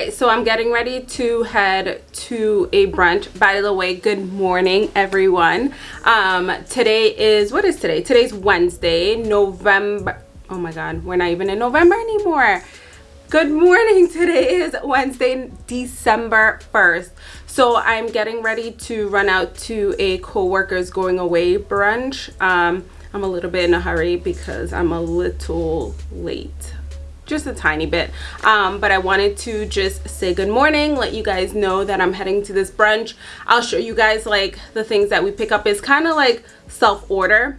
right so i'm getting ready to head to a brunch. By the way good morning everyone. Um today is what is today? Today's wednesday november oh my god we're not even in november anymore. Good morning today is wednesday december 1st so i'm getting ready to run out to a co-worker's going away brunch. Um i'm a little bit in a hurry because i'm a little late just a tiny bit. Um, but i wanted to just say good morning let you guys know that i'm heading to this brunch. I'll show you guys like the things that we pick up. Is kind of like self order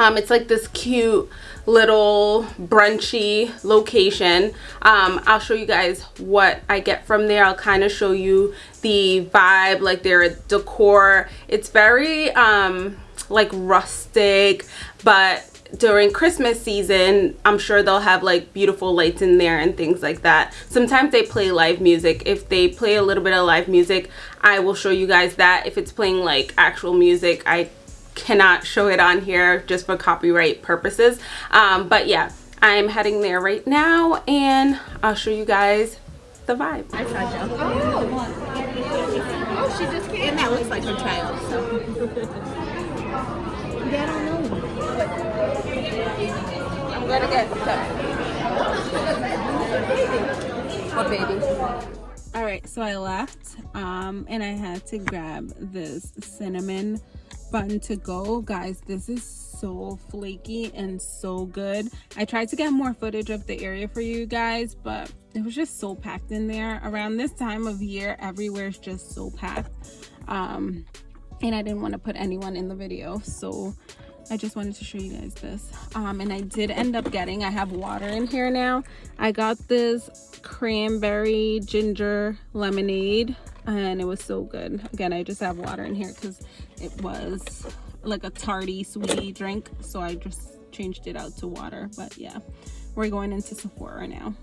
um, it's like this cute little brunchy location. Um, i'll show you guys what i get from there. I'll kind of show you the vibe like their decor. It's very um like rustic but during Christmas season, I'm sure they'll have like beautiful lights in there and things like that. Sometimes they play live music. If they play a little bit of live music, I will show you guys that. If it's playing like actual music, I cannot show it on here just for copyright purposes. Um, but yeah, I'm heading there right now and I'll show you guys the vibe. I saw Joe. Oh. oh, she just came. And that looks like her child, so. yeah, I don't know. I'm gonna get What baby? All right, so I left um, and I had to grab this cinnamon bun to go. Guys, this is so flaky and so good. I tried to get more footage of the area for you guys, but it was just so packed in there. Around this time of year, everywhere is just so packed. Um, and I didn't want to put anyone in the video, so I just wanted to show you guys this. Um, and I did end up getting, I have water in here now. I got this cranberry ginger lemonade and it was so good. Again, I just have water in here because it was like a tarty, sweetie drink. So I just changed it out to water. But yeah, we're going into Sephora now.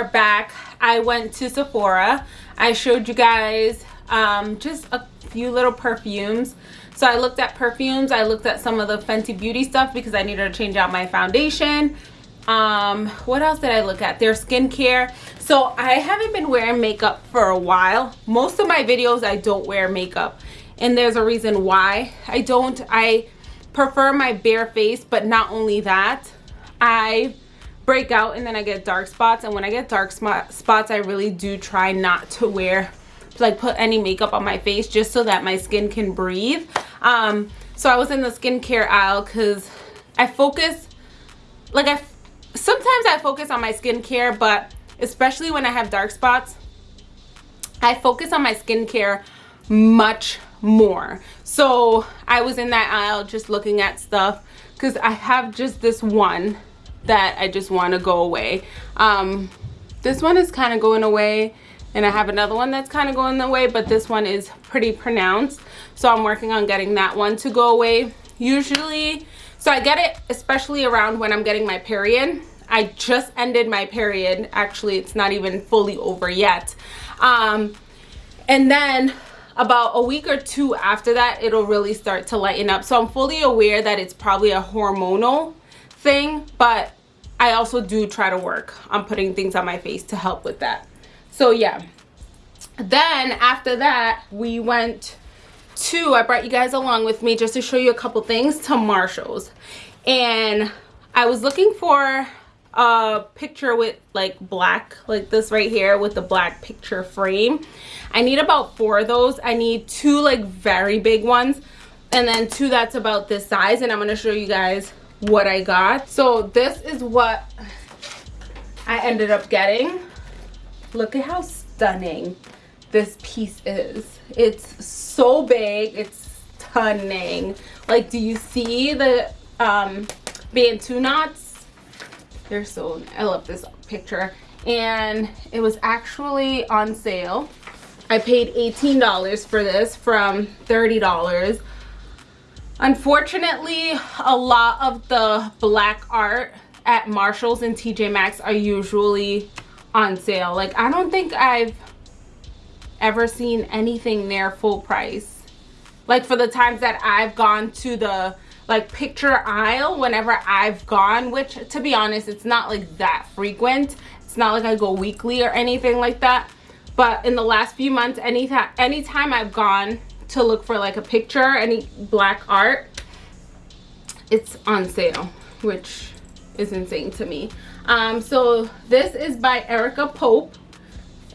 Are back. I went to sephora. I showed you guys um, just a few little perfumes. So i looked at perfumes. I looked at some of the fenty beauty stuff because i needed to change out my foundation. Um what else did i look at? Their skincare. So i haven't been wearing makeup for a while. Most of my videos i don't wear makeup. And there's a reason why. I don't i prefer my bare face but not only that i break out and then I get dark spots and when I get dark spots I really do try not to wear like put any makeup on my face just so that my skin can breathe um so I was in the skincare aisle because I focus like I sometimes I focus on my skincare but especially when I have dark spots, I focus on my skincare much more. So I was in that aisle just looking at stuff because I have just this one that I just want to go away. Um, this one is kind of going away and I have another one that's kind of going away but this one is pretty pronounced. So I'm working on getting that one to go away. Usually so I get it especially around when I'm getting my period. I just ended my period. Actually it's not even fully over yet. Um, and then about a week or two after that it'll really start to lighten up. So I'm fully aware that it's probably a hormonal thing but I also do try to work on putting things on my face to help with that. So yeah. Then after that, we went to, I brought you guys along with me just to show you a couple things to Marshall's. And I was looking for a picture with like black, like this right here with the black picture frame. I need about four of those. I need two like very big ones and then two that's about this size and I'm going to show you guys what I got. So this is what I ended up getting. Look at how stunning this piece is. It's so big. It's stunning. Like, do you see the um, Bantu knots? They're so, I love this picture. And it was actually on sale. I paid $18 for this from $30. Unfortunately, a lot of the black art at Marshalls and TJ Maxx are usually on sale. Like, I don't think I've ever seen anything near full price. Like, for the times that I've gone to the, like, picture aisle whenever I've gone, which, to be honest, it's not, like, that frequent. It's not like I go weekly or anything like that. But in the last few months, anytime, anytime I've gone to look for like a picture, any black art, it's on sale, which is insane to me. Um, so this is by Erica Pope.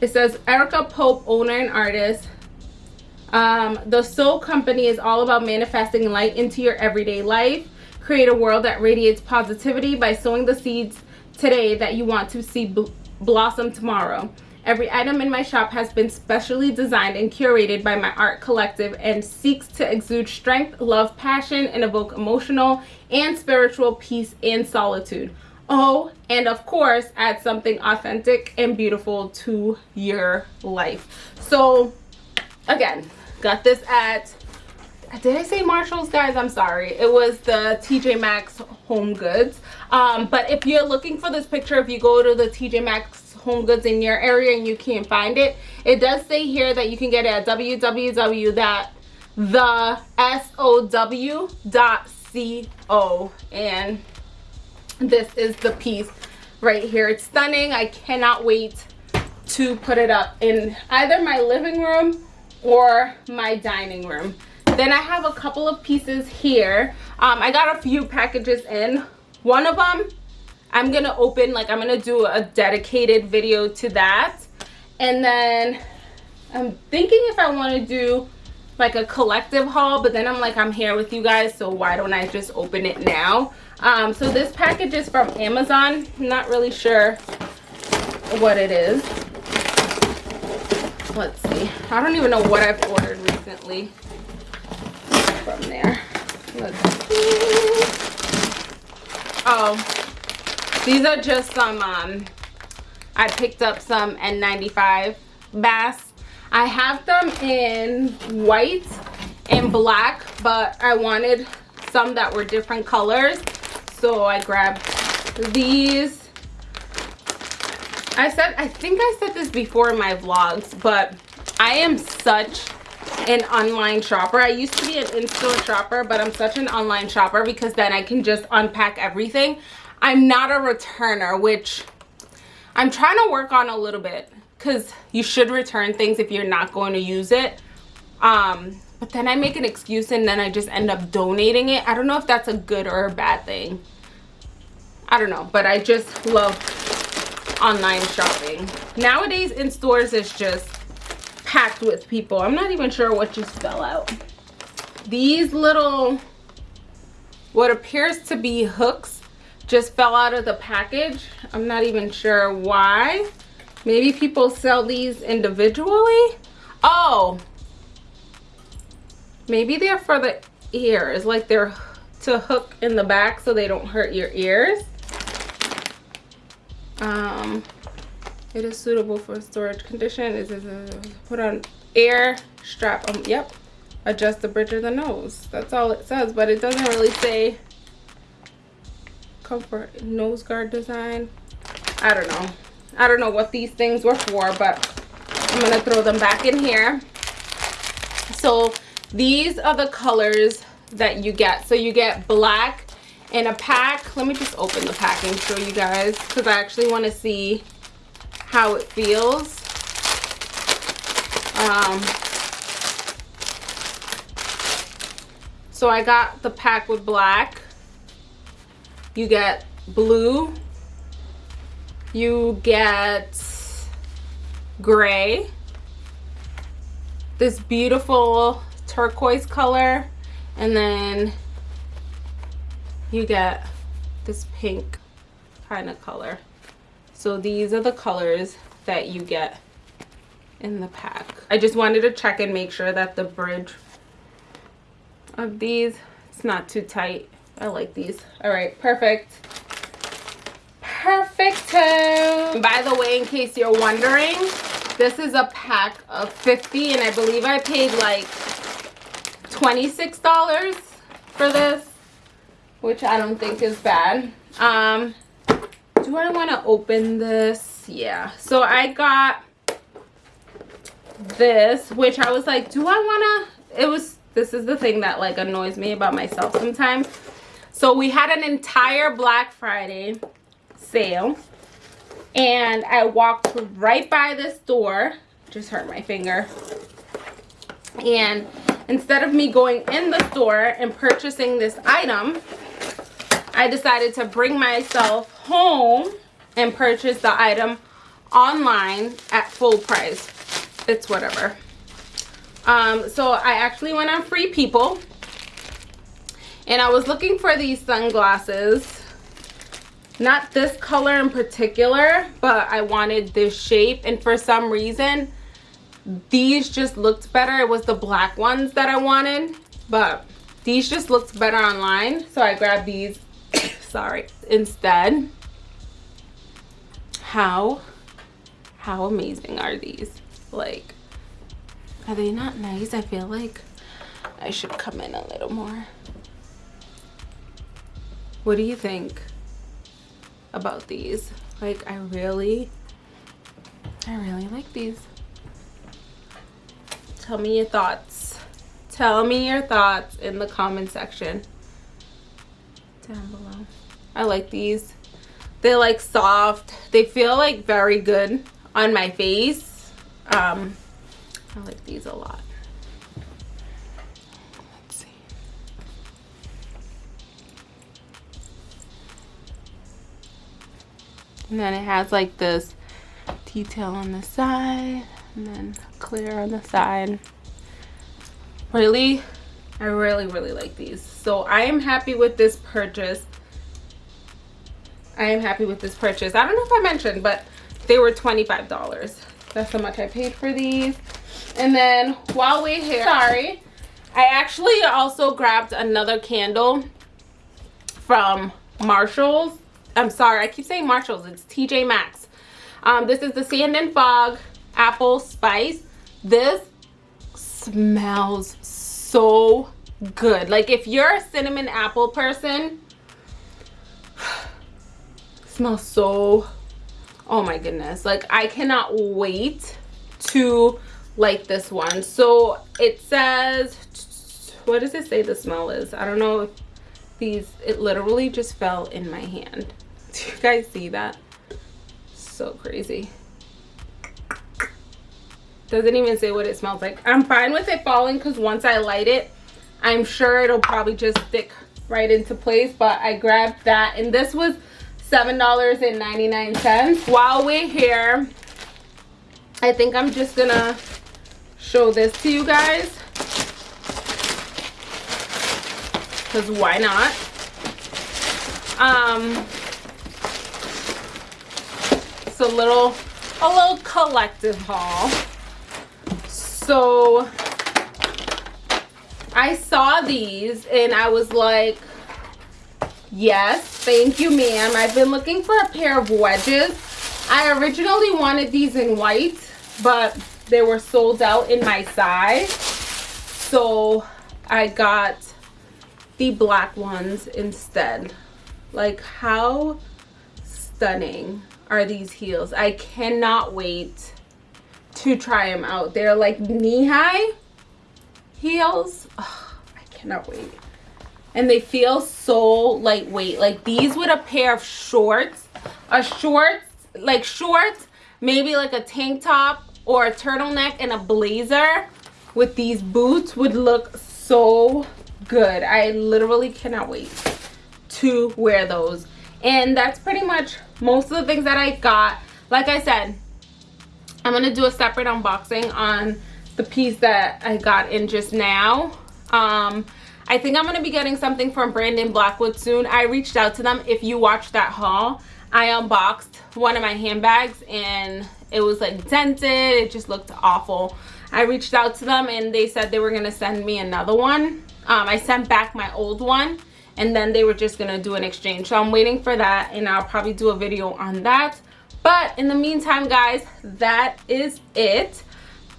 It says Erica Pope, owner and artist. Um, the Soul Company is all about manifesting light into your everyday life. Create a world that radiates positivity by sowing the seeds today that you want to see bl blossom tomorrow. Every item in my shop has been specially designed and curated by my art collective and seeks to exude strength, love, passion, and evoke emotional and spiritual peace and solitude. Oh, and of course, add something authentic and beautiful to your life. So, again, got this at, did I say Marshalls, guys? I'm sorry. It was the TJ Maxx Home Goods. Um, but if you're looking for this picture, if you go to the TJ Maxx home goods in your area and you can't find it it does say here that you can get it at www www.thesow.co and this is the piece right here. It's stunning. I cannot wait to put it up in either my living room or my dining room. Then i have a couple of pieces here. Um, i got a few packages in. One of them I'm gonna open like I'm gonna do a dedicated video to that. And then I'm thinking if I want to do like a collective haul but then I'm like I'm here with you guys so why don't I just open it now? Um, so this package is from Amazon. I'm not really sure what it is. Let's see. I don't even know what I've ordered recently from there. Let's see. Oh these are just some, um, I picked up some N95 masks. I have them in white and black, but I wanted some that were different colors. So I grabbed these. I said, I think I said this before in my vlogs, but I am such an online shopper. I used to be an in-store shopper, but I'm such an online shopper because then I can just unpack everything. I'm not a returner, which I'm trying to work on a little bit because you should return things if you're not going to use it. Um, but then I make an excuse and then I just end up donating it. I don't know if that's a good or a bad thing. I don't know, but I just love online shopping. Nowadays in stores is just packed with people. I'm not even sure what just fell out. These little, what appears to be hooks just fell out of the package. I'm not even sure why. maybe people sell these individually? Oh. Maybe they're for the ears like they're to hook in the back so they don't hurt your ears. Um it is suitable for storage condition. Is put on air strap um yep. Adjust the bridge of the nose. That's all it says but it doesn't really say comfort nose guard design. I don't know. I don't know what these things were for but i'm gonna throw them back in here. So these are the colors that you get. So you get black in a pack. Let me just open the pack and show you guys because i actually want to see how it feels. Um so i got the pack with black you get blue. You get gray. This beautiful turquoise color. And then you get this pink kind of color. So these are the colors that you get in the pack. I just wanted to check and make sure that the bridge of these it's not too tight I like these. All right, perfect. Perfect. Too. By the way, in case you're wondering, this is a pack of 50 and I believe I paid like $26 for this, which I don't think is bad. Um, do I want to open this? Yeah. So I got this, which I was like, do I want to, it was, this is the thing that like annoys me about myself sometimes so we had an entire Black Friday sale. And I walked right by this store. Just hurt my finger. And instead of me going in the store and purchasing this item, I decided to bring myself home and purchase the item online at full price. It's whatever. Um, so I actually went on Free People and I was looking for these sunglasses. Not this color in particular but I wanted this shape. And for some reason these just looked better. It was the black ones that I wanted but these just looked better online. So I grabbed these sorry instead. How how amazing are these? Like are they not nice? I feel like I should come in a little more what do you think about these? Like i really i really like these. Tell me your thoughts. Tell me your thoughts in the comment section. Down below. I like these. They're like soft. They feel like very good on my face. Um i like these a lot and then it has like this detail on the side and then clear on the side. Really i really really like these. So i am happy with this purchase. I am happy with this purchase. I don't know if i mentioned but they were 25 dollars. That's how much i paid for these. And then while we're here sorry i actually also grabbed another candle from marshall's I'm sorry, I keep saying Marshalls. It's TJ Maxx. Um, this is the Sand and Fog Apple Spice. This smells so good. Like if you're a cinnamon apple person, smells so, oh my goodness. Like I cannot wait to like this one. So it says, what does it say the smell is? I don't know if these, it literally just fell in my hand. Do you guys see that? So crazy. Doesn't even say what it smells like. I'm fine with it falling because once I light it, I'm sure it'll probably just stick right into place. But I grabbed that and this was $7.99. While we're here, I think I'm just gonna show this to you guys. Because why not? Um, it's a little a little collective haul. So I saw these and I was like, yes, thank you, ma'am. I've been looking for a pair of wedges. I originally wanted these in white, but they were sold out in my size. So I got the black ones instead. Like how stunning are these heels? I cannot wait to try them out. They're like knee-high heels. Oh, I cannot wait. And they feel so lightweight. Like these with a pair of shorts, a shorts, like shorts, maybe like a tank top or a turtleneck and a blazer with these boots would look so good. I literally cannot wait to wear those. And that's pretty much most of the things that I got. Like I said, I'm to do a separate unboxing on the piece that I got in just now. Um, I think I'm to be getting something from Brandon Blackwood soon. I reached out to them. If you watched that haul, I unboxed one of my handbags and it was like dented. It just looked awful. I reached out to them and they said they were to send me another one. Um, I sent back my old one and then they were just to do an exchange. So I'm waiting for that and I'll probably do a video on that. But in the meantime, guys, that is it.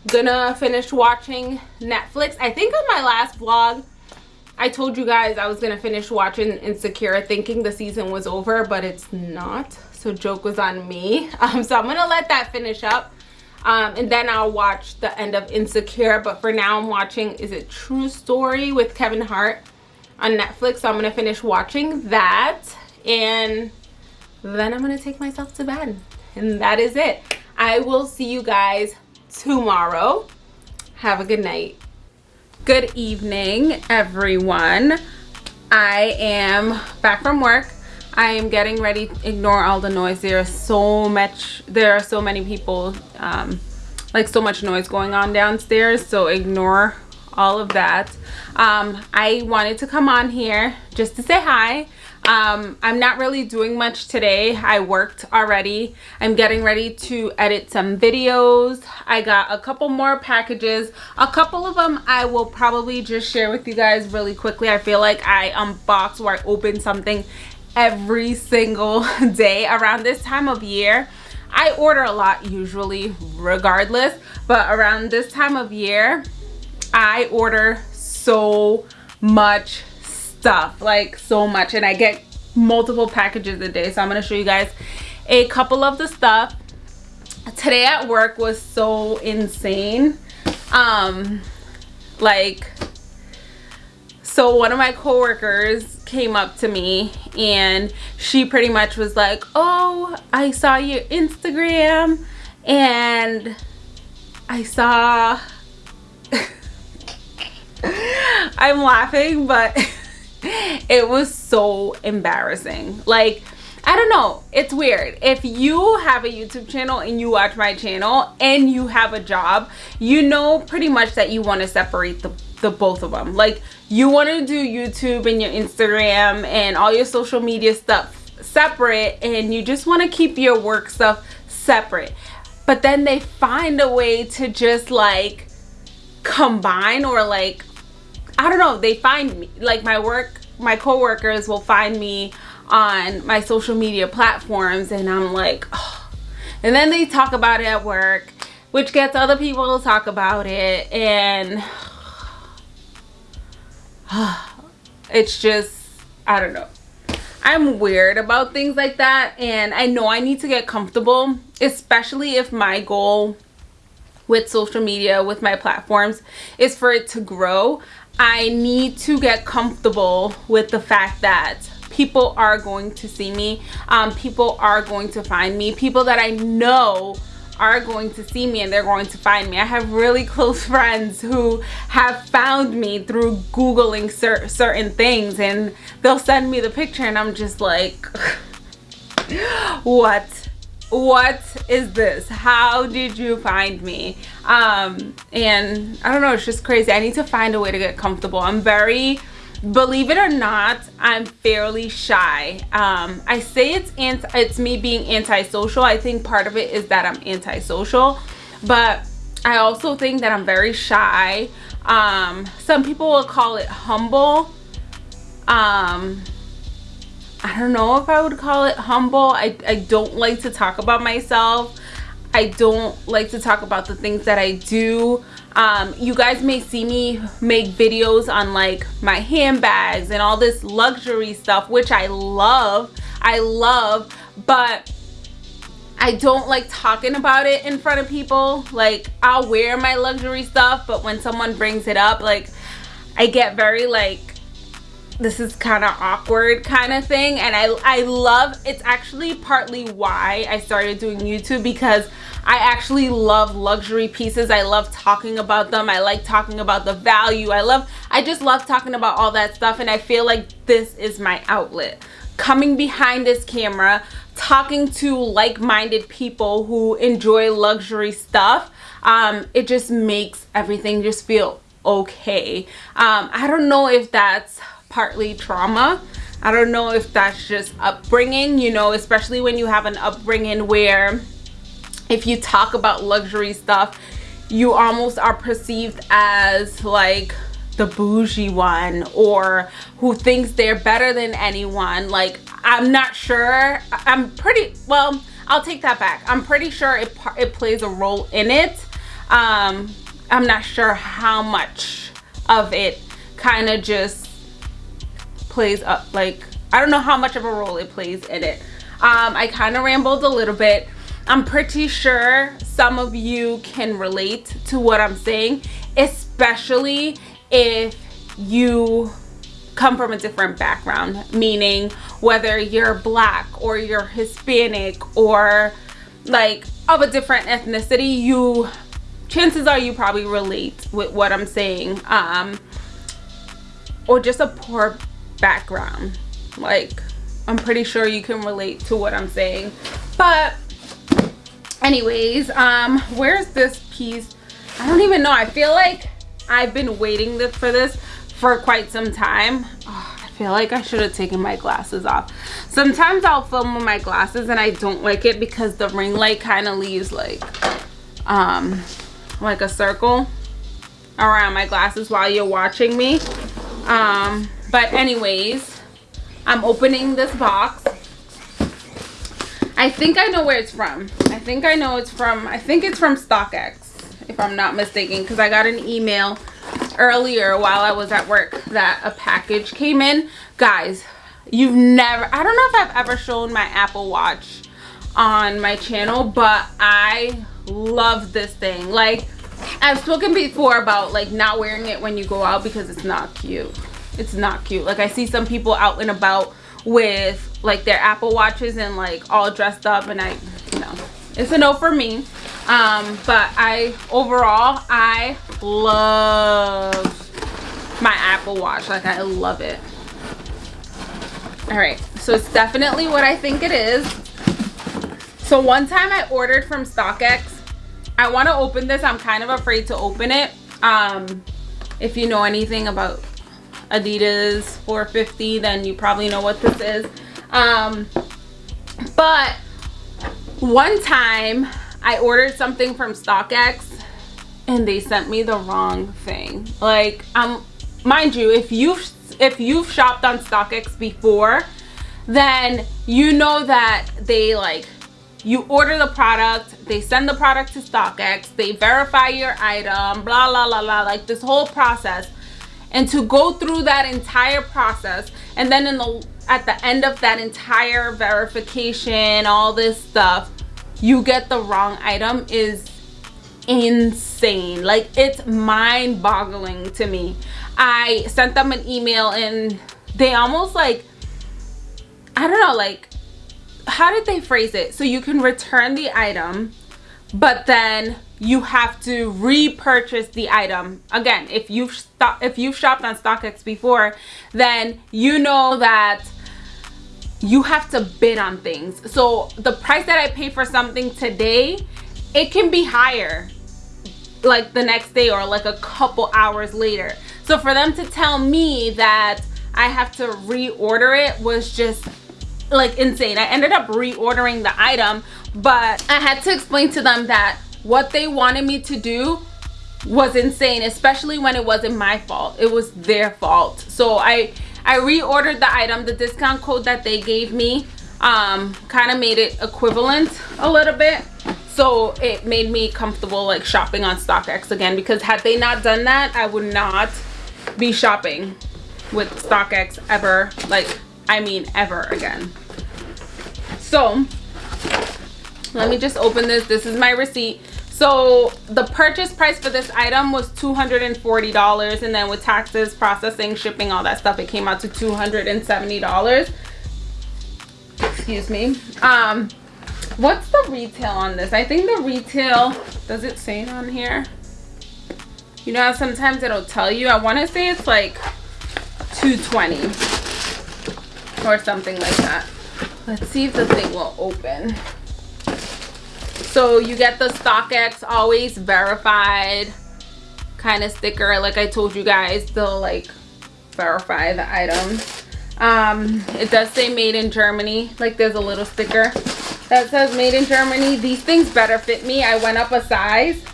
Gonna finish watching Netflix. I think on my last vlog, I told you guys I was gonna finish watching Insecure thinking the season was over, but it's not. So joke was on me. Um, so I'm gonna let that finish up. Um, and then I'll watch the end of Insecure. But for now, I'm watching, is it True Story with Kevin Hart on Netflix. So I'm gonna finish watching that. And then I'm gonna take myself to bed. And that is it. I will see you guys tomorrow. Have a good night. Good evening, everyone. I am back from work. I am getting ready. To ignore all the noise. There are so much. There are so many people. Um, like so much noise going on downstairs. So ignore all of that. Um, I wanted to come on here just to say hi. Um i'm not really doing much today. I worked already. I'm getting ready to edit some videos. I got a couple more packages. A couple of them i will probably just share with you guys really quickly. I feel like i unbox or i open something every single day around this time of year. I order a lot usually regardless but around this time of year i order so much stuff like so much and I get multiple packages a day. So I'm going to show you guys a couple of the stuff. Today at work was so insane. Um like so one of my coworkers came up to me and she pretty much was like oh I saw your Instagram and I saw I'm laughing but it was so embarrassing like I don't know. It's weird. If you have a YouTube channel and you watch my channel and you have a job, you know pretty much that you want to separate the, the both of them. Like you want to do YouTube and your Instagram and all your social media stuff separate and you just want to keep your work stuff separate. But then they find a way to just like combine or like I don't know, they find me like my work my coworkers will find me on my social media platforms and I'm like oh. and then they talk about it at work which gets other people to talk about it and it's just I don't know I'm weird about things like that and I know I need to get comfortable especially if my goal with social media with my platforms is for it to grow I need to get comfortable with the fact that people are going to see me. Um, people are going to find me. People that I know are going to see me and they're going to find me. I have really close friends who have found me through Googling cer certain things and they'll send me the picture and I'm just like, what? What is this? How did you find me? Um and i don't know it's just crazy. I need to find a way to get comfortable. I'm very believe it or not i'm fairly shy. Um, i say it's anti it's me being antisocial. I think part of it is that i'm antisocial but i also think that i'm very shy. Um, some people will call it humble. Um, i don't know if i would call it humble. I, I don't like to talk about myself. I don't like to talk about the things that i do. Um, you guys may see me make videos on like my handbags and all this luxury stuff which i love. I love but I don't like talking about it in front of people. Like I'll wear my luxury stuff, but when someone brings it up, like I get very like this is kind of awkward kind of thing and I I love it's actually partly why I started doing YouTube because I actually love luxury pieces. I love talking about them. I like talking about the value. I love, I just love talking about all that stuff. And I feel like this is my outlet. Coming behind this camera, talking to like-minded people who enjoy luxury stuff, um, it just makes everything just feel okay. Um, I don't know if that's partly trauma. I don't know if that's just upbringing, you know, especially when you have an upbringing where if you talk about luxury stuff you almost are perceived as like the bougie one or who thinks they're better than anyone. Like i'm not sure. I'm pretty well i'll take that back. I'm pretty sure it, it plays a role in it. Um i'm not sure how much of it kind of just plays up like i don't know how much of a role it plays in it um i kind of rambled a little bit I'm pretty sure some of you can relate to what I'm saying, especially if you come from a different background, meaning whether you're black or you're Hispanic or like of a different ethnicity, you chances are you probably relate with what I'm saying. Um, or just a poor background. Like, I'm pretty sure you can relate to what I'm saying. But anyways um where's this piece? I don't even know. I feel like i've been waiting for this for quite some time. Oh, i feel like i should have taken my glasses off. Sometimes i'll film with my glasses and i don't like it because the ring light kind of leaves like um like a circle around my glasses while you're watching me. Um but anyways i'm opening this box I think I know where it's from. I think I know it's from, I think it's from StockX, if I'm not mistaken, because I got an email earlier while I was at work that a package came in. Guys, you've never, I don't know if I've ever shown my Apple Watch on my channel, but I love this thing. Like, I've spoken before about like not wearing it when you go out because it's not cute. It's not cute. Like I see some people out and about with like their apple watches and like all dressed up and i you know it's a no for me. Um but i overall i love my apple watch. Like i love it. All right so it's definitely what i think it is. So one time i ordered from stockx. I want to open this. I'm kind of afraid to open it. Um if you know anything about Adidas 450 then you probably know what this is. Um but one time I ordered something from StockX and they sent me the wrong thing. Like um mind you if you've if you've shopped on StockX before then you know that they like you order the product they send the product to StockX they verify your item blah blah blah blah like this whole process and to go through that entire process and then in the at the end of that entire verification all this stuff you get the wrong item is insane. Like it's mind-boggling to me. I sent them an email and they almost like i don't know like how did they phrase it? So you can return the item but then you have to repurchase the item. Again if you've if you've shopped on StockX before then you know that you have to bid on things. So the price that I pay for something today it can be higher like the next day or like a couple hours later. So for them to tell me that I have to reorder it was just like insane. I ended up reordering the item, but I had to explain to them that what they wanted me to do was insane, especially when it wasn't my fault. It was their fault. So I I reordered the item. The discount code that they gave me um, kind of made it equivalent a little bit. So it made me comfortable like shopping on StockX again because had they not done that, I would not be shopping with StockX ever. Like, I mean ever again. So let me just open this. This is my receipt. So the purchase price for this item was $240 and then with taxes, processing, shipping, all that stuff, it came out to $270. Excuse me. Um, what's the retail on this? I think the retail, does it say it on here? You know sometimes it'll tell you. I want to say it's like 220 or something like that. Let's see if the thing will open. So you get the StockX always verified kind of sticker like I told you guys they'll like verify the items um it does say made in Germany like there's a little sticker that says made in Germany. These things better fit me. I went up a size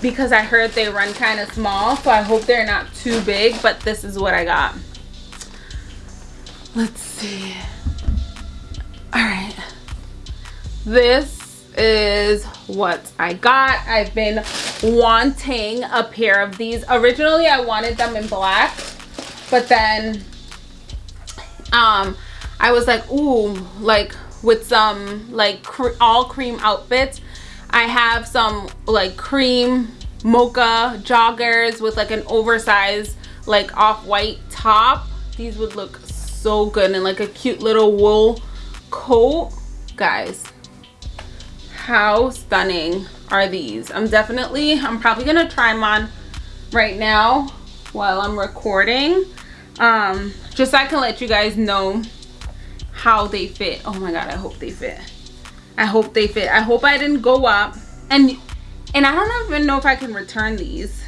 because I heard they run kind of small so I hope they're not too big but this is what I got let's see all right this is what I got. I've been wanting a pair of these. Originally, I wanted them in black, but then um, I was like, ooh, like with some like all cream outfits. I have some like cream mocha joggers with like an oversized like off-white top. These would look so good. And like a cute little wool coat. Guys, how stunning are these? I'm definitely i'm probably gonna try them on right now while i'm recording. Um just so i can let you guys know how they fit. Oh my god i hope they fit. I hope they fit. I hope i didn't go up. And and i don't even know if i can return these.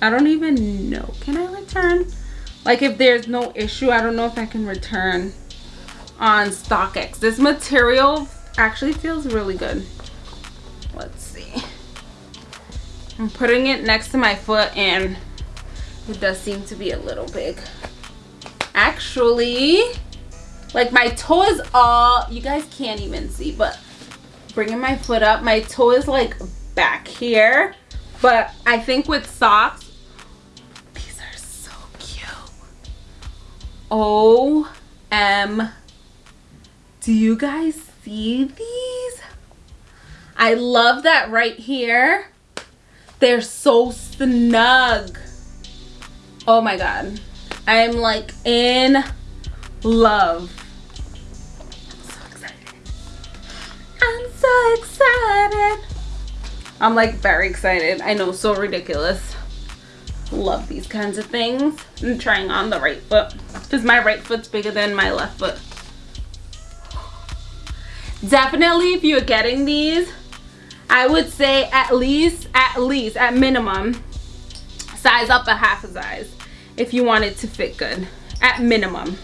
I don't even know. Can i return like if there's no issue i don't know if i can return on StockX. This material actually feels really good. Let's see. I'm putting it next to my foot and it does seem to be a little big. Actually like my toe is all you guys can't even see but bringing my foot up my toe is like back here. But i think with socks oh m do you guys see these I love that right here. They're so snug. Oh my God. I'm like in love. I'm so excited. I'm so excited. I'm like very excited. I know, so ridiculous. Love these kinds of things. I'm trying on the right foot because my right foot's bigger than my left foot. Definitely if you're getting these, I would say at least, at least, at minimum, size up a half a size if you want it to fit good. At minimum.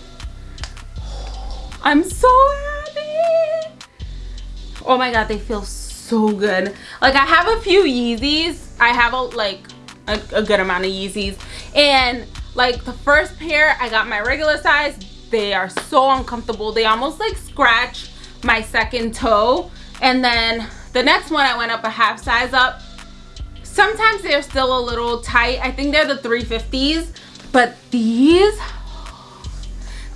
I'm so happy. Oh my god, they feel so good. Like I have a few Yeezys. I have a like a, a good amount of Yeezys. And like the first pair, I got my regular size. They are so uncomfortable. They almost like scratch my second toe. And then the next one I went up a half size up. Sometimes they're still a little tight. I think they're the 350s. But these,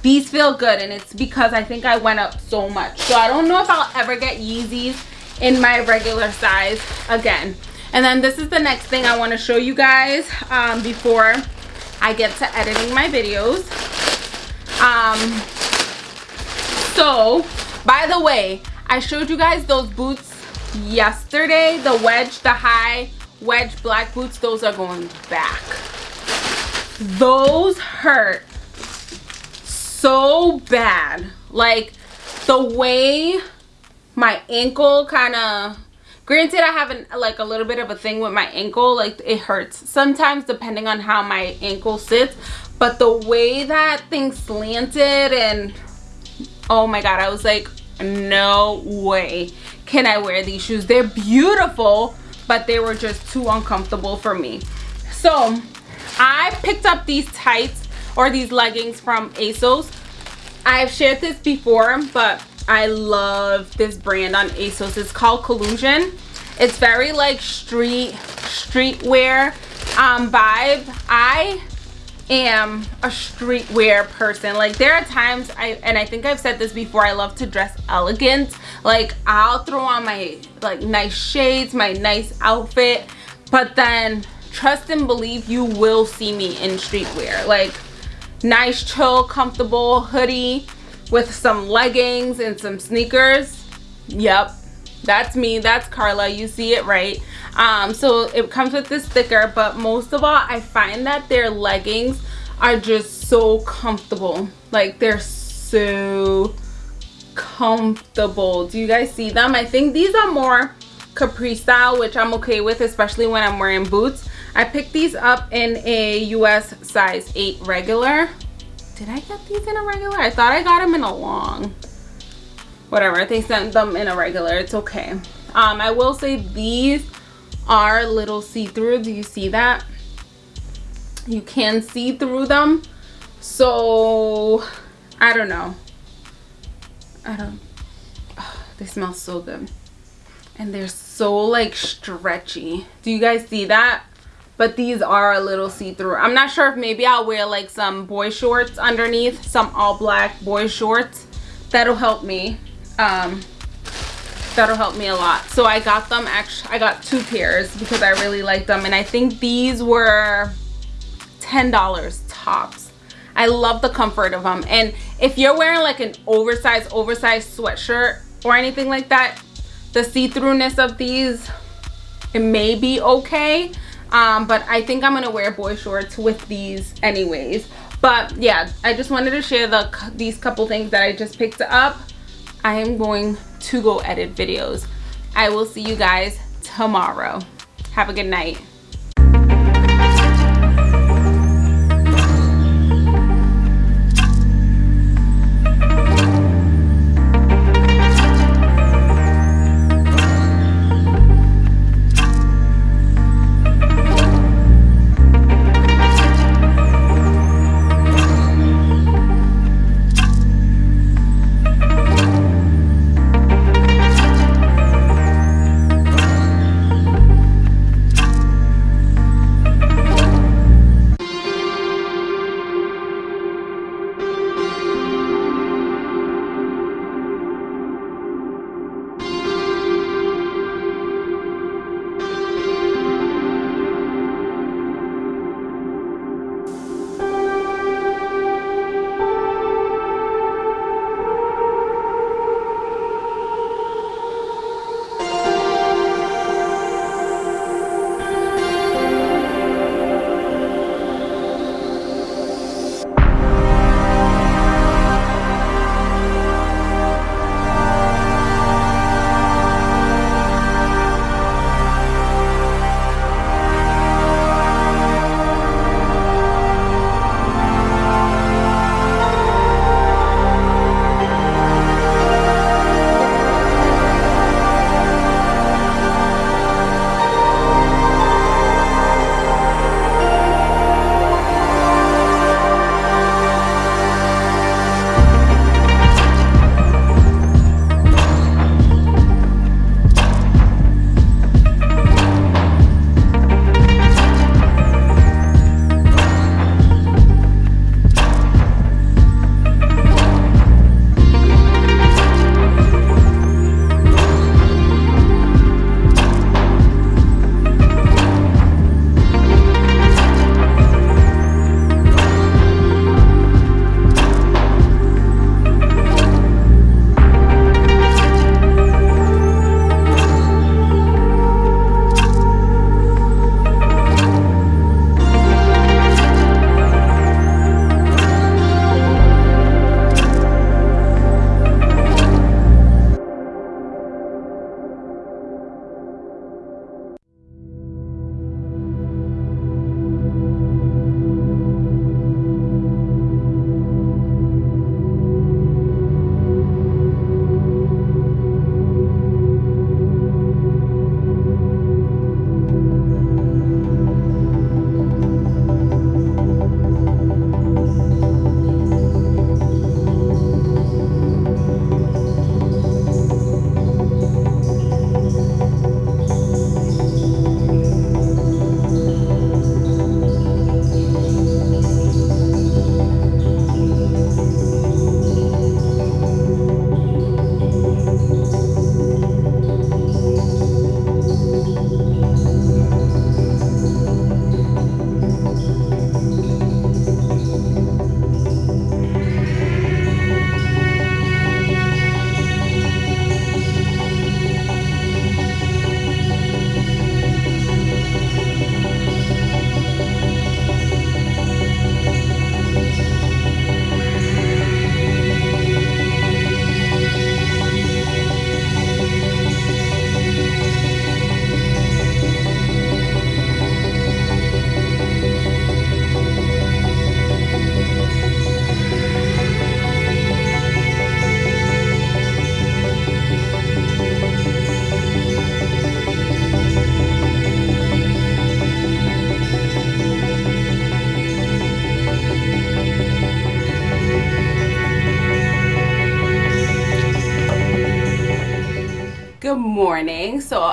these feel good. And it's because I think I went up so much. So I don't know if I'll ever get Yeezys in my regular size again. And then this is the next thing I want to show you guys um, before I get to editing my videos. Um, so, by the way, I showed you guys those boots yesterday the wedge the high wedge black boots those are going back those hurt so bad like the way my ankle kind of granted i have an, like a little bit of a thing with my ankle like it hurts sometimes depending on how my ankle sits but the way that thing slanted and oh my god i was like no way can i wear these shoes. They're beautiful but they were just too uncomfortable for me. So i picked up these tights or these leggings from asos. I've shared this before but i love this brand on asos. It's called collusion. It's very like street streetwear um vibe. I am a streetwear person. Like there are times i and i think i've said this before i love to dress elegant. Like i'll throw on my like nice shades my nice outfit but then trust and believe you will see me in streetwear. Like nice chill comfortable hoodie with some leggings and some sneakers. Yep. That's me. That's carla. You see it right? Um so it comes with this sticker but most of all i find that their leggings are just so comfortable. Like they're so comfortable. Do you guys see them? I think these are more capri style which i'm okay with especially when i'm wearing boots. I picked these up in a us size 8 regular did i get these in a regular? I thought i got them in a long. Whatever they sent them in a regular it's okay. Um i will say these are little see-through do you see that? You can see through them so i don't know. I don't oh, they smell so good. And they're so like stretchy. Do you guys see that but these are a little see-through. I'm not sure if maybe i'll wear like some boy shorts underneath some all black boy shorts. That'll help me um that'll help me a lot. So i got them actually i got two pairs because i really like them and i think these were ten dollars tops. I love the comfort of them and if you're wearing like an oversized oversized sweatshirt or anything like that the see-throughness of these it may be okay um but i think i'm gonna wear boy shorts with these anyways but yeah i just wanted to share the these couple things that i just picked up I am going to go edit videos. I will see you guys tomorrow. Have a good night.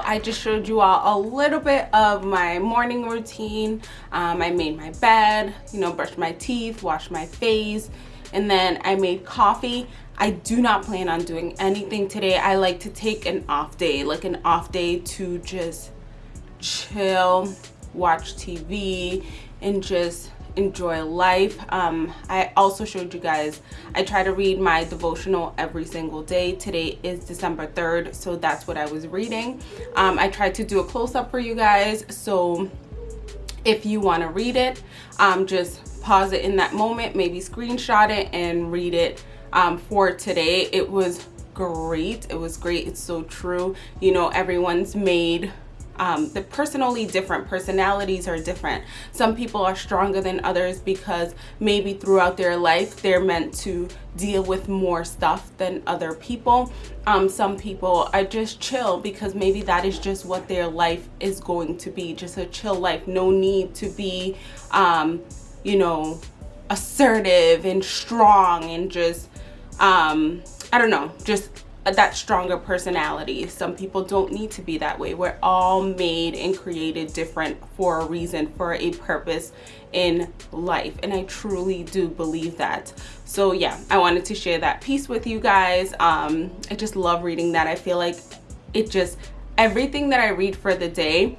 I just showed you all a little bit of my morning routine. Um, i made my bed you know brushed my teeth washed my face and then i made coffee. I do not plan on doing anything today. I like to take an off day like an off day to just chill watch tv and just enjoy life. Um, i also showed you guys i try to read my devotional every single day. Today is december 3rd so that's what i was reading. Um, i tried to do a close-up for you guys so if you want to read it um, just pause it in that moment maybe screenshot it and read it um, for today. It was great it was great it's so true. You know everyone's made um, the personally different personalities are different. Some people are stronger than others because maybe throughout their life they're meant to deal with more stuff than other people. Um, some people are just chill because maybe that is just what their life is going to be just a chill life. No need to be um, you know assertive and strong and just um, I don't know just that stronger personality. Some people don't need to be that way. We're all made and created different for a reason for a purpose in life and i truly do believe that. So yeah i wanted to share that piece with you guys. Um i just love reading that. I feel like it just everything that i read for the day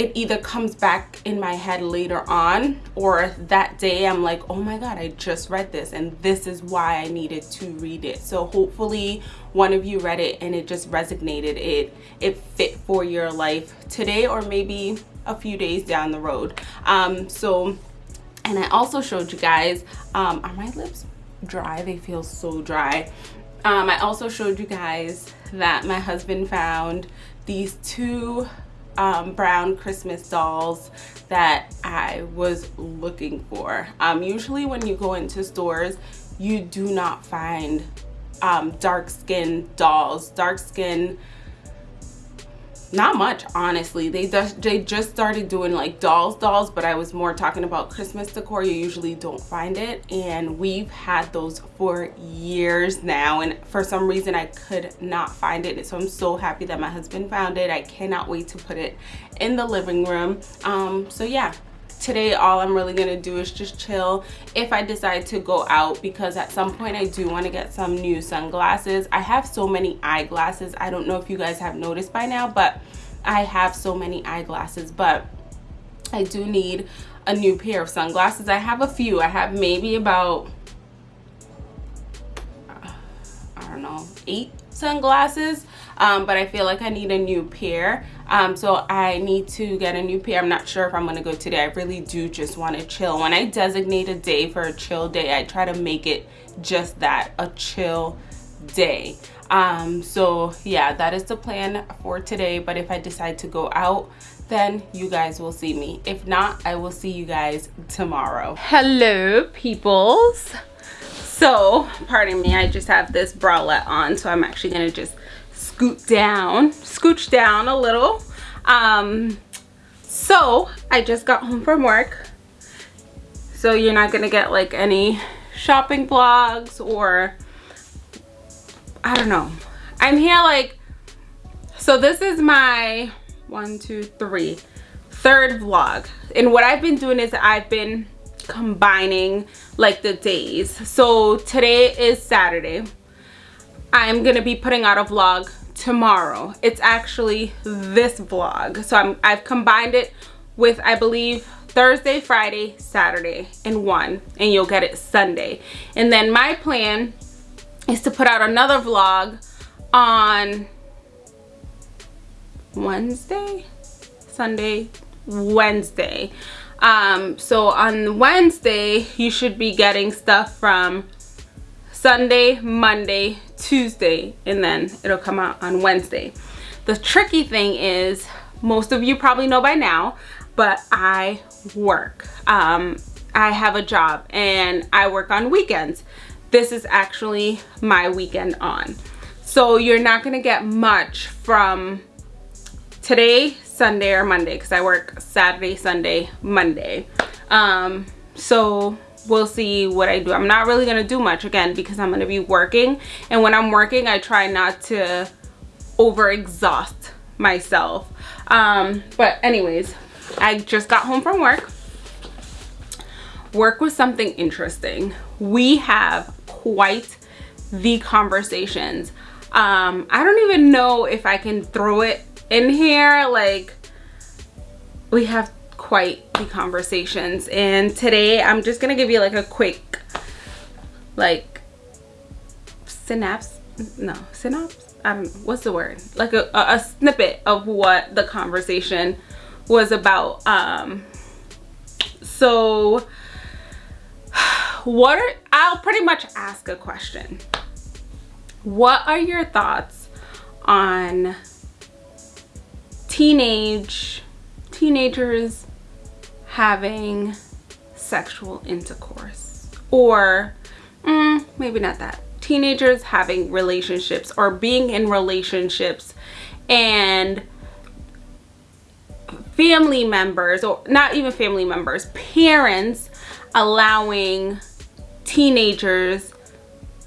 it either comes back in my head later on or that day I'm like, oh my God, I just read this and this is why I needed to read it. So hopefully one of you read it and it just resonated. It, it fit for your life today or maybe a few days down the road. Um, so, and I also showed you guys, um, are my lips dry? They feel so dry. Um, I also showed you guys that my husband found these two um, brown Christmas dolls that I was looking for. Um, usually when you go into stores, you do not find um, dark skin dolls. Dark skin not much honestly. They just they just started doing like dolls dolls but i was more talking about christmas decor. You usually don't find it and we've had those for years now and for some reason i could not find it so i'm so happy that my husband found it. I cannot wait to put it in the living room. Um so yeah today all i'm really gonna do is just chill. If i decide to go out because at some point i do want to get some new sunglasses. I have so many eyeglasses. I don't know if you guys have noticed by now but i have so many eyeglasses. But i do need a new pair of sunglasses. I have a few. I have maybe about i don't know eight sunglasses. Um, but I feel like I need a new pair um, so I need to get a new pair. I'm not sure if I'm gonna go today. I really do just want to chill. When I designate a day for a chill day I try to make it just that a chill day. Um, so yeah that is the plan for today. But if I decide to go out then you guys will see me. If not I will see you guys tomorrow. Hello peoples. So pardon me I just have this bralette on so I'm actually gonna just scoot down, scooch down a little. Um, so I just got home from work. So you're not gonna get like any shopping vlogs or I don't know. I'm here like, so this is my one, two, three, third vlog. And what I've been doing is I've been combining like the days. So today is Saturday. I'm gonna be putting out a vlog tomorrow. It's actually this vlog. So I'm, I've combined it with I believe Thursday Friday Saturday in one and you'll get it Sunday. And then my plan is to put out another vlog on Wednesday Sunday Wednesday. Um so on Wednesday you should be getting stuff from Sunday, Monday, Tuesday, and then it'll come out on Wednesday. The tricky thing is, most of you probably know by now, but I work. Um, I have a job and I work on weekends. This is actually my weekend on. So you're not gonna get much from today, Sunday or Monday, because I work Saturday, Sunday, Monday. Um, so we'll see what I do. I'm not really going to do much again because I'm going to be working. And when I'm working, I try not to overexhaust myself. Um, but anyways, I just got home from work. Work was something interesting. We have quite the conversations. Um, I don't even know if I can throw it in here. Like, we have quite the conversations. And today I'm just gonna give you like a quick, like, synapse. No, synapse? Um, what's the word? Like a, a, a snippet of what the conversation was about. Um, so what are, I'll pretty much ask a question. What are your thoughts on teenage teenagers having sexual intercourse. Or mm, maybe not that. Teenagers having relationships or being in relationships and family members or not even family members parents allowing teenagers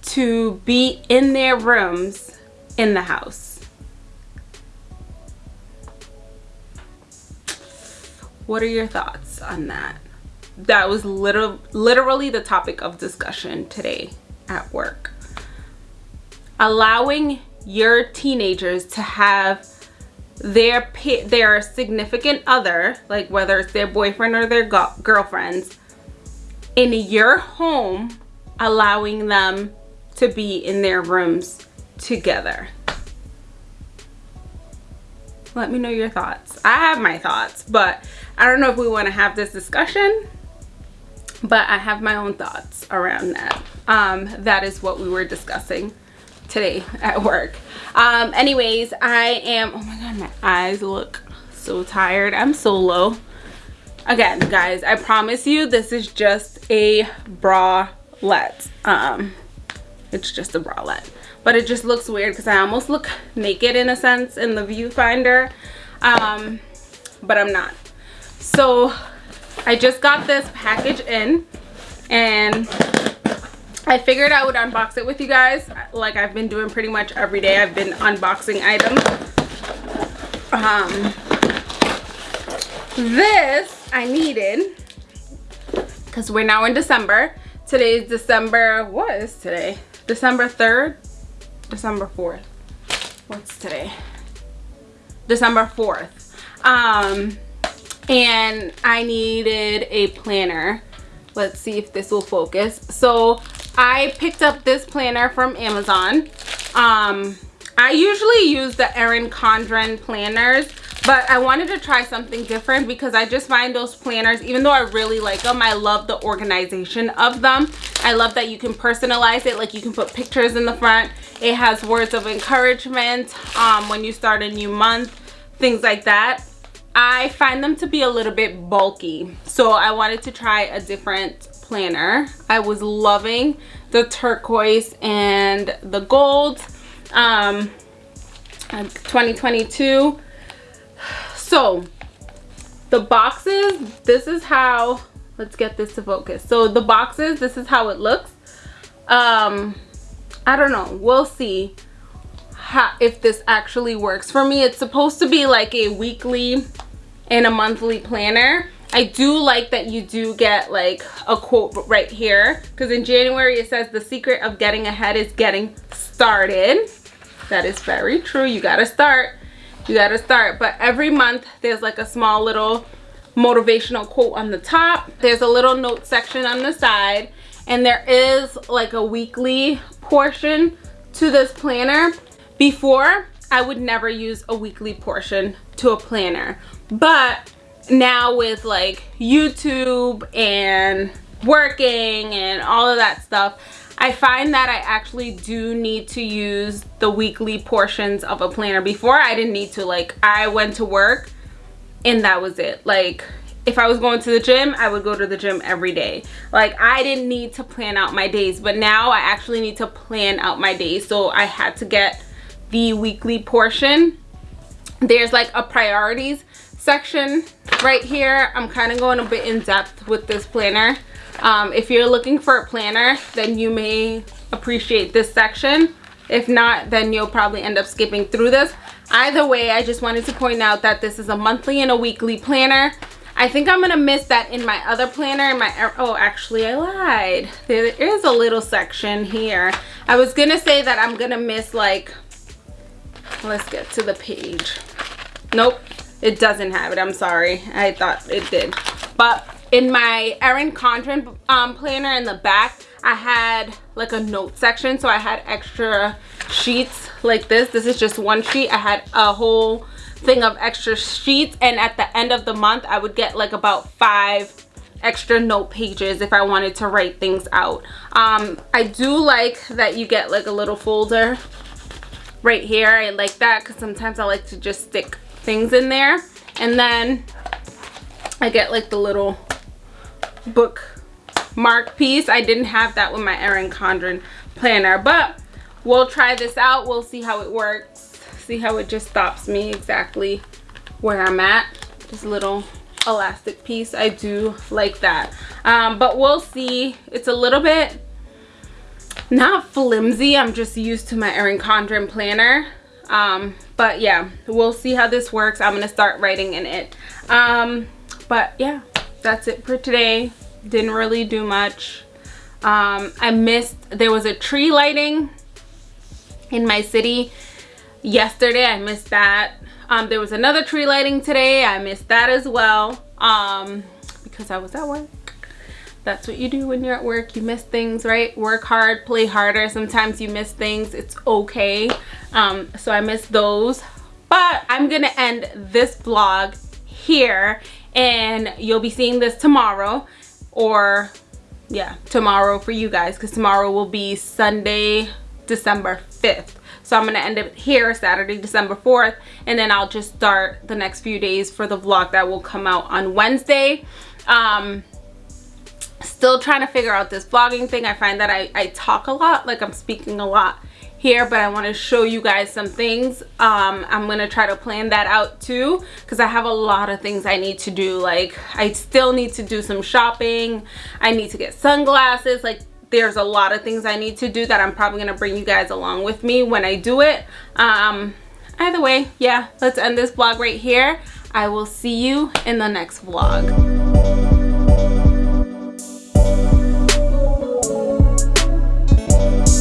to be in their rooms in the house. What are your thoughts on that. That was literally literally the topic of discussion today at work. Allowing your teenagers to have their their significant other like whether it's their boyfriend or their girlfriends in your home allowing them to be in their rooms together let me know your thoughts. I have my thoughts but i don't know if we want to have this discussion but i have my own thoughts around that. Um that is what we were discussing today at work. Um anyways i am oh my god my eyes look so tired. I'm so low. Again guys i promise you this is just a bralette. Um it's just a bralette but it just looks weird because i almost look naked in a sense in the viewfinder um but i'm not so i just got this package in and I figured I would unbox it with you guys like I've been doing pretty much every day. I've been unboxing items. Um, this I needed because we're now in December. Today is December, what is today? December 3rd? December 4th. What's today? December 4th. Um, and I needed a planner. Let's see if this will focus. So I picked up this planner from Amazon. Um, I usually use the Erin Condren planners, but I wanted to try something different because I just find those planners, even though I really like them, I love the organization of them. I love that you can personalize it, like you can put pictures in the front. It has words of encouragement um, when you start a new month, things like that. I find them to be a little bit bulky, so I wanted to try a different planner. I was loving the turquoise and the gold um, 2022. So the boxes, this is how, let's get this to focus. So the boxes, this is how it looks. Um, I don't know, we'll see how, if this actually works for me. It's supposed to be like a weekly and a monthly planner I do like that you do get like a quote right here because in January it says the secret of getting ahead is getting started. That is very true. You got to start. You got to start. But every month there's like a small little motivational quote on the top. There's a little note section on the side and there is like a weekly portion to this planner. Before, I would never use a weekly portion to a planner. But now with like YouTube and working and all of that stuff, I find that I actually do need to use the weekly portions of a planner. Before I didn't need to like I went to work and that was it. Like if I was going to the gym, I would go to the gym every day. Like I didn't need to plan out my days, but now I actually need to plan out my days. So I had to get the weekly portion. There's like a priorities section right here i'm kind of going a bit in depth with this planner. Um, if you're looking for a planner then you may appreciate this section. If not then you'll probably end up skipping through this. Either way i just wanted to point out that this is a monthly and a weekly planner. I think I'm gonna miss that in my other planner in my oh actually I lied. There is a little section here. I was gonna say that I'm gonna miss like let's get to the page. Nope it doesn't have it I'm sorry. I thought it did. But in my Erin Condren um, planner in the back I had like a note section. So I had extra sheets like this. This is just one sheet. I had a whole thing of extra sheets. And at the end of the month I would get like about five extra note pages if I wanted to write things out. Um, I do like that you get like a little folder right here. I like that because sometimes I like to just stick things in there. And then I get like the little book mark piece. I didn't have that with my Erin Condren planner but we'll try this out. We'll see how it works see how it just stops me exactly where I'm at. This little elastic piece. I do like that. Um, but we'll see. It's a little bit not flimsy. I'm just used to my Erin Condren planner um, but yeah we'll see how this works. I'm gonna start writing in it. Um, but yeah that's it for today. Didn't really do much. Um, I missed there was a tree lighting in my city yesterday. I missed that. Um, there was another tree lighting today. I missed that as well um, because I was at work that's what you do when you're at work. You miss things right? Work hard play harder. Sometimes you miss things. It's okay. Um, so I miss those. But I'm gonna end this vlog here and you'll be seeing this tomorrow or yeah tomorrow for you guys because tomorrow will be Sunday December 5th so i'm gonna end it here saturday december 4th and then i'll just start the next few days for the vlog that will come out on wednesday. Um still trying to figure out this vlogging thing. I find that i i talk a lot like i'm speaking a lot here but i want to show you guys some things. Um i'm gonna try to plan that out too because i have a lot of things i need to do. Like i still need to do some shopping. I need to get sunglasses. Like there's a lot of things i need to do that i'm probably gonna bring you guys along with me when i do it. Um either way yeah let's end this vlog right here. I will see you in the next vlog